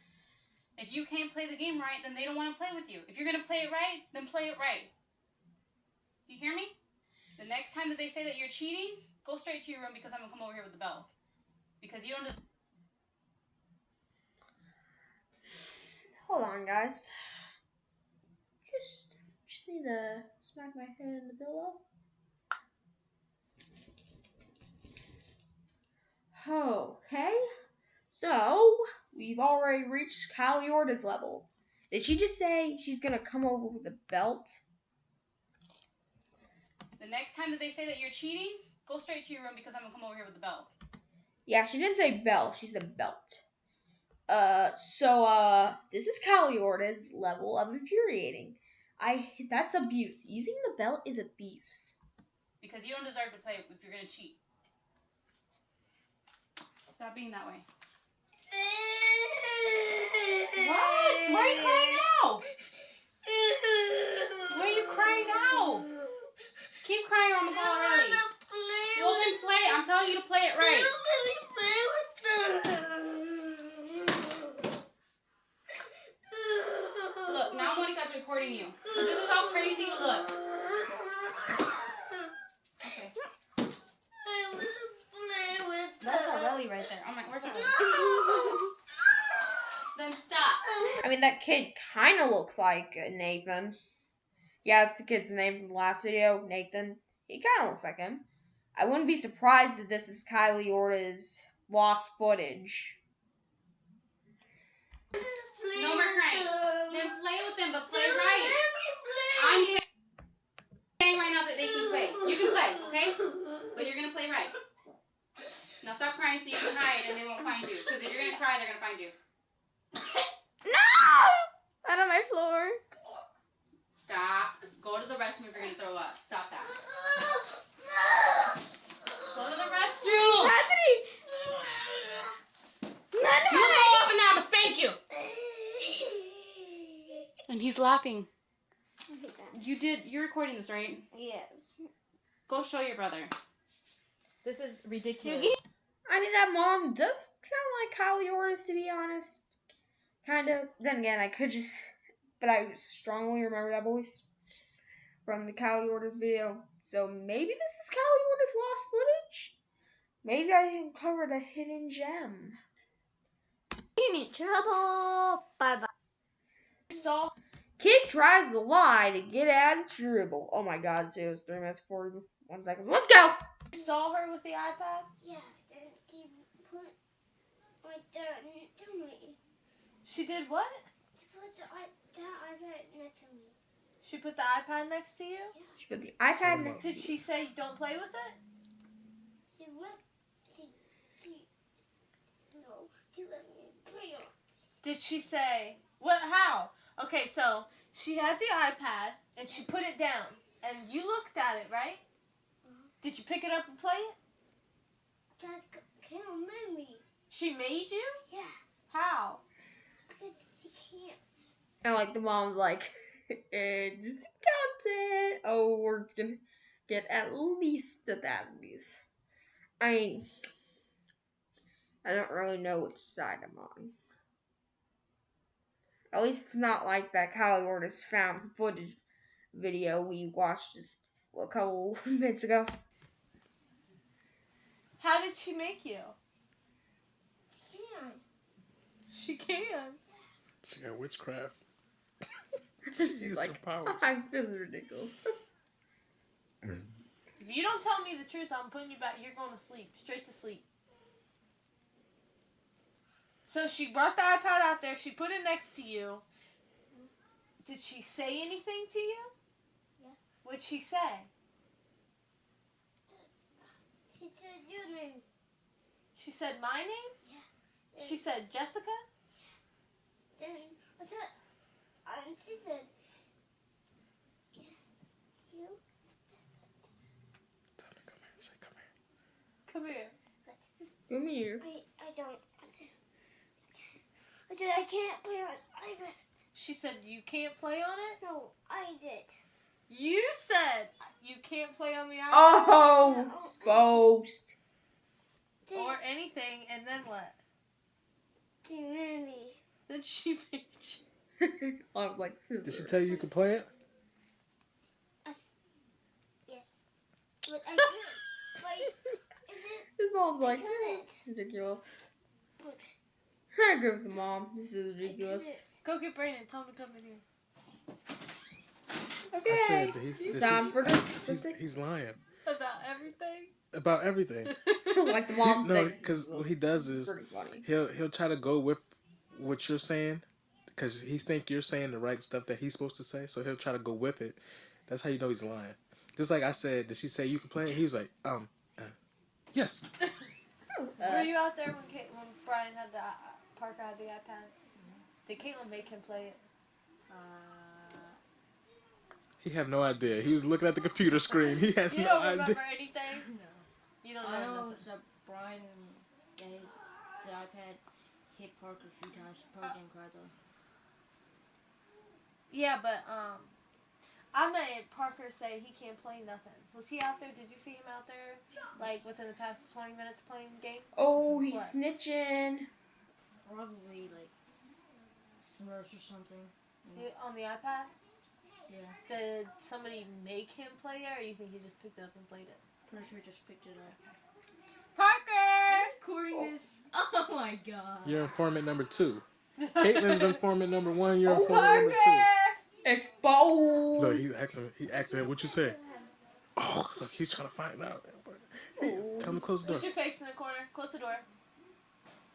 If you can't play the game right, then they don't want to play with you. If you're gonna play it right, then play it right. You hear me? The next time that they say that you're cheating, go straight to your room because I'm gonna come over here with the bell. Because you don't just Hold on, guys. Just, just need to smack my head in the pillow. Okay. So, we've already reached Caliorda's level. Did she just say she's gonna come over with a belt? The next time that they say that you're cheating, go straight to your room because I'm gonna come over here with the belt. Yeah, she didn't say belt, she said belt. Uh, so, uh, this is Caliorda's level of infuriating. I, that's abuse. Using the belt is abuse. Because you don't deserve to play if you're gonna cheat. Stop being that way. What? Why are you crying now? Why are you crying now? Keep crying or I'm gonna call. Well then play. I'm telling you to play it right. Look, now Monica's recording you. So this is how crazy you look. Okay. That's Aureli right there. Oh my, where's Aureli? then stop. I mean, that kid kind of looks like uh, Nathan. Yeah, that's the kid's name from the last video, Nathan. He kind of looks like him. I wouldn't be surprised if this is Kylie Ortiz lost footage. No more crying. Then play with them, but play right. I'm saying right now that they can play. You can play, okay? But you're gonna play right. Now stop crying so you can hide and they won't find you. Because if you're gonna cry, they're gonna find you. No! Out of my floor. Stop. Go to the restroom if you're gonna throw up. Stop that. Go to the restroom. Anthony! You throw up and now I'm gonna spank you. And he's laughing. You did. You're recording this, right? Yes. Go show your brother. This is ridiculous. I mean, that mom does sound like Kylie Ortiz, to be honest. Kind of. Then again, I could just. But I strongly remember that voice from the Kylie Ortiz video. So maybe this is Kylie Ortiz lost footage? Maybe I uncovered a hidden gem. In trouble. Bye bye. So Kid tries to lie to get out of trouble. Oh my god, this video is 3 minutes 41 seconds. Let's go! You saw her with the iPad? Yeah, then she put my dad next to me. She did what? She put the iPad next to me. She put the iPad next to you? She put the iPad next Did she say don't play with it? She went. She. She. No, she let me play on. Did she say what? How? Okay, so she had the iPad and she put it down, and you looked at it, right? Uh-huh. Did you pick it up and play it? Dad c- can't remember me. She made you? Yeah, How? Because she can't. And like the mom's like, eh, just it. Oh, we're gonna get at least a thousand views. I mean, I don't really know which side I'm on. At least it's not like that Kylie Ortiz found footage video we watched just a couple minutes ago. How did she make you? She can't. She can. She got witchcraft. She's used like, her powers. this is ridiculous. If you don't tell me the truth, I'm putting you back. You're going to sleep, straight to sleep. So she brought the iPad out there. She put it next to you. Did she say anything to you? Yeah. What'd she say? She said your name. She said my name. Yeah. She said Jessica. Then what's that? And she said, you. Come here. Come here. Come I, I don't. I said I can't play on iPad. She said you can't play on it. No, I did. You said you can't play on the iPad Oh, exposed. or anything, and then what? Mommy. Then she made you. I was like, Did she tell you you could play it? Yes. But I can't play. Is it? his mom's like, couldn't. ridiculous. But I agree with the mom. This is ridiculous. Go get Brandon. Tell him to come in here. Okay. I said that he's, this Time is- for he's, he's lying About everything. about everything. like the mom no, because what he does this is he'll he'll try to go with what you're saying because he think you're saying the right stuff that he's supposed to say. So he'll try to go with it. That's how you know he's lying. Just like I said, did she say you can play it? He was like, um, uh, yes. Were you out there when Kate, when Brian had the uh, Parker had the iPad? Did Caitlin make him play it? He had no idea. He was looking at the computer screen. He has you no don't idea. remember anything? No. You don't know. I know nothing. that Brian gave the iPad hit Parker a few times. Parker didn't cry though. Yeah, but um, I made Parker say he can't play nothing. Was he out there? Did you see him out there, like within the past twenty minutes playing the game? Oh, he's What? snitching. Probably like Smurfs or something. He- on the iPad? Yeah. Did somebody make him play it, or you think he just picked it up and played it? Pretty sure he just picked it up. Parker! Recording this. Oh my god. You're informant number two. Caitlin's informant number one. You're Oh, informant number two. Exposed. Look, he's asking. He asking him, what you say. Oh, look, he's trying to find out. Hey, tell him to close the door. Put your face in the corner. Close the door.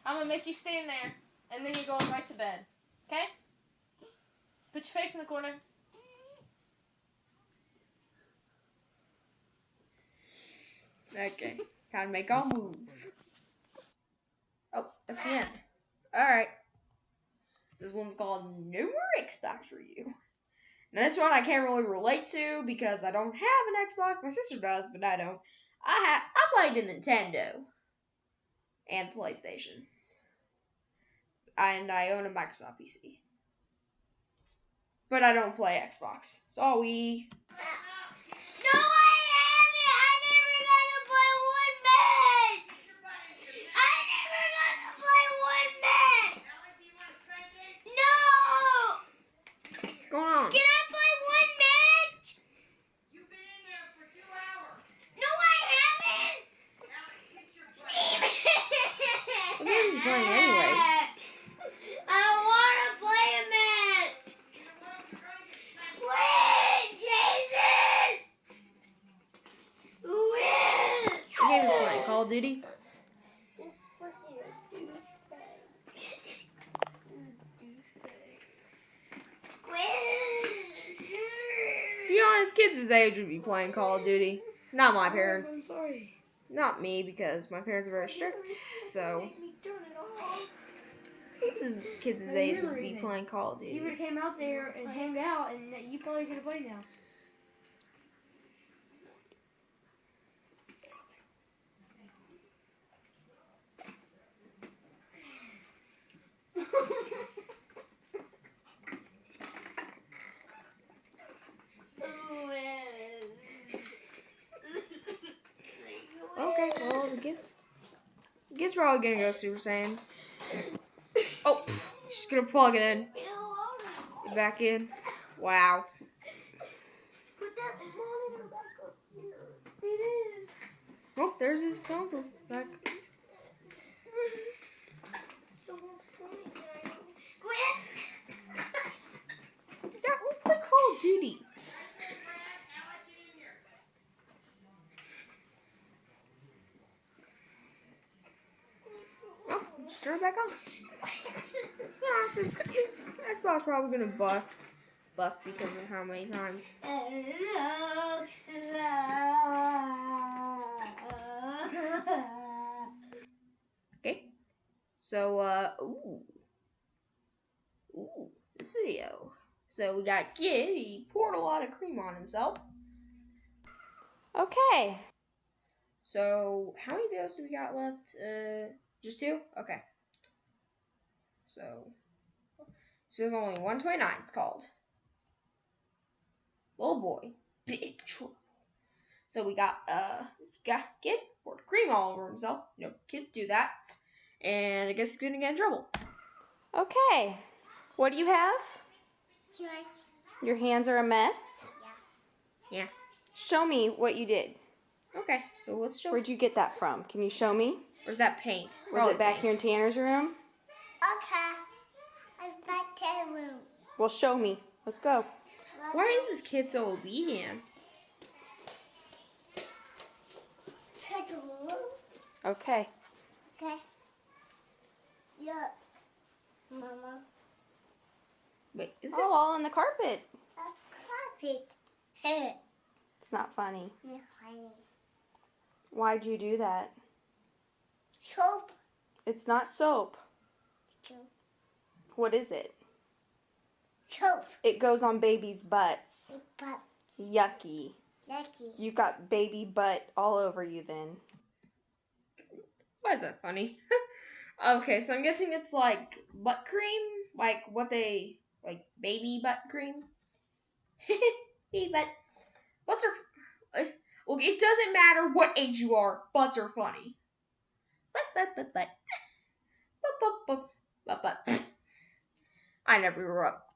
I'm gonna make you stand there, and then you're going right to bed. Okay? Put your face in the corner. Okay. Time to make our move. Oh, that's the end. Alright. This one's called No More Xbox for You. Now, this one I can't really relate to because I don't have an Xbox. My sister does, but I don't. I have. I played the Nintendo and PlayStation, and I own a Microsoft PC. But I don't play Xbox. Sorry. No, I haven't. I never got to play one match. I never got to play one match. No. What's going on? Can I play one match? You've been in there for two hours. No, I haven't. What game is he playing anyways? I want to play a match. Win, Jason. Win. What game is he playing? Call of Duty? Be honest, kids his age would be playing Call of Duty. Not my oh, parents. I'm sorry. Not me, because my parents are very strict. So, it off. kids age would be playing Call of Duty. would have came out there and hang out, and you probably could have played now. probably gonna go Super Saiyan. Oh, she's gonna plug it in. Get back in. Wow. Oh, there's his consoles back. Duty. Turn it back on. yeah, it's, it's, Xbox probably gonna bust, bust because of how many times. okay, so uh, ooh, ooh, this video. So we got Kid, He poured a lot of cream on himself. Okay. So how many videos do we got left? Uh, just two. Okay. So, this video's only 129, it's called. Little boy, big trouble. So we got, uh, this guy, kid, poured cream all over himself. You know, kids do that. And I guess he's gonna get in trouble. Okay. What do you have? Your hands are a mess? Yeah. Yeah. Show me what you did. Okay, so let's show. Where'd you get that from? Can you show me? Where's that paint? Was Probably it back here in. Tanner's room? Okay. I'm back to the room. Well, show me. Let's go. Why is this kid so obedient? To the room. Okay. Okay. Look, Mama. Wait, is oh, it Oh, all on the carpet. A carpet. It's not funny. Honey. Why'd you do that? Soap. It's not soap. Soap. What is it? Soap. It goes on babies' butts. But Yucky. lucky. You've got baby butt all over you then. Why is that funny? okay, so I'm guessing it's like butt cream, like what they like baby butt cream. baby butt. Butts are. Uh, okay, it doesn't matter what age you are. Butts are funny. Butt butt butt butt. Butt butt butt butt butt. I never grew up.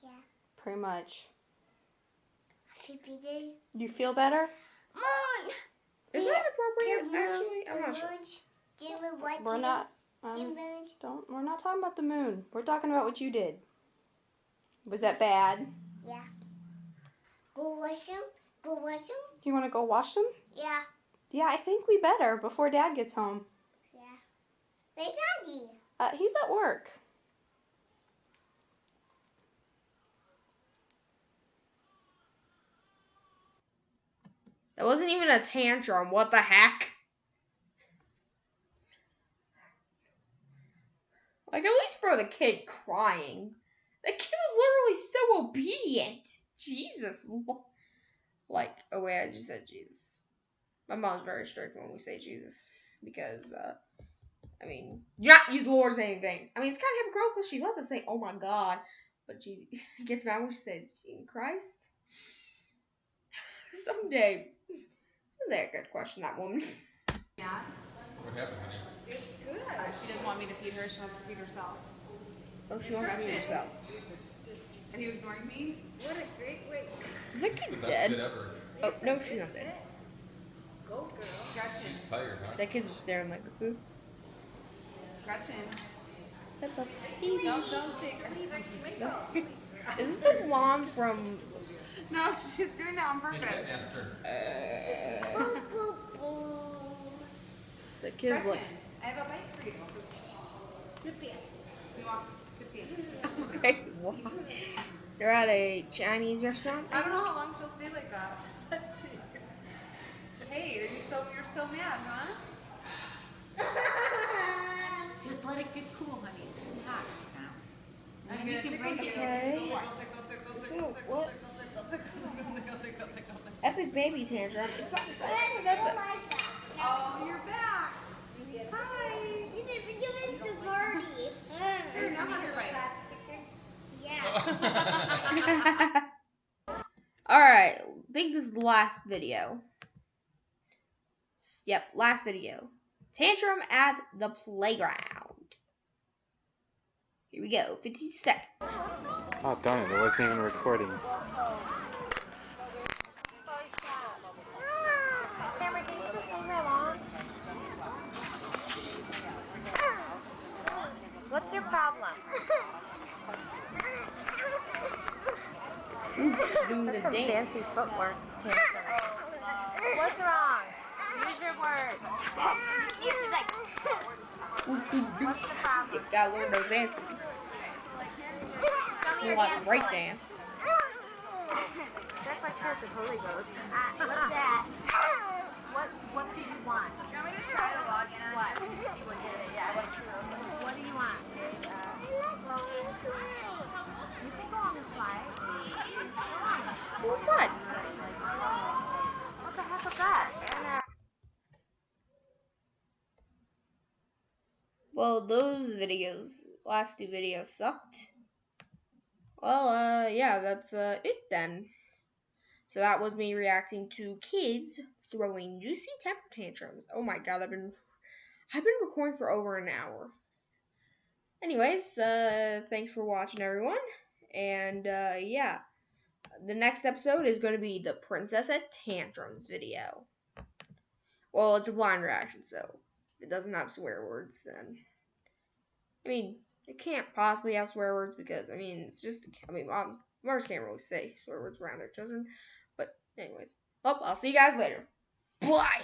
Yeah. Pretty much. Happy day. You feel better? Moon. Is that appropriate? Moon. Actually, I'm not sure. moon. Give me We're not. Um, don't. We're not talking about the moon. We're talking about what you did. Was that bad? Yeah. Go wash them. Go wash them. Do you want to go wash them? Yeah. Yeah, I think we better before Dad gets home. Yeah. Hey, Daddy. Uh, he's at work. That wasn't even a tantrum. What the heck? Like, at least for the kid crying. The kid was literally so obedient. Jesus. Like, oh wait, I just said Jesus. My mom's very strict when we say Jesus. Because, uh, I mean, you're not use the Lord's name in vain. I mean, it's kind of hypocritical she loves to say, oh my God. But she gets mad when she says, Jesus Christ. Someday, someday I could question that woman. Yeah. What happened, honey? It's good. Uh, she doesn't want me to feed her. She wants to feed herself. Oh, she wants to feed herself. Are you ignoring me? What a great way. Is that kid dead? Oh, no, she's not dead. Go, girl. Gretchen. She's Tired, huh? That kid's just staring like a boo. Gretchen. Peppa. Don't, don't shake her. Is this the mom from. No, she's doing that on purpose. Uh, the kid's like. I have a bite for you. Sit in. You want sit in. Okay, wow. They're at a Chinese restaurant. I don't know how long she'll stay like that. Let's see. Hey, are you so you're so mad, huh? Just let it get cool, honey. It's too hot right now. I'm gonna tickle you. Okay. Tickle, tickle, tickle, tickle, So, tickle, what? tickle, tickle, Epic baby tantrum. It's not. It's not epic. Oh, you're back. Hi. You didn't give us the party. Here, now have your bite. Yeah. Alright, I think this is the last video. Yep, last video. Tantrum at the playground. Here we go, 50 seconds. Oh, darn it, it wasn't even recording. What's your problem? Ooh, she's doing the That's some dance. fancy footwork. What's wrong? Use your words. What's You gotta learn those dance moves. A lot break dance. That's like Church of Holy Ghost. what's that? What What do you want? You want me to try to log in? What? Yeah, what do you want? You can go on the slide. What's that? What the heck was that? And, uh, Well, those videos, last two videos sucked. Well, uh, yeah, that's uh, it then. So that was me reacting to kids throwing juicy temper tantrums. Oh my god, I've been, I've been recording for over an hour. Anyways, uh, thanks for watching, everyone. And uh, yeah, the next episode is going to be the Princess at Tantrums video. Well, it's a blind reaction, so it doesn't have swear words then. I mean, it can't possibly have swear words because, I mean, it's just, I mean, um, mom, mothers can't really say swear words around their children. But, anyways, well, I'll see you guys later. Bye!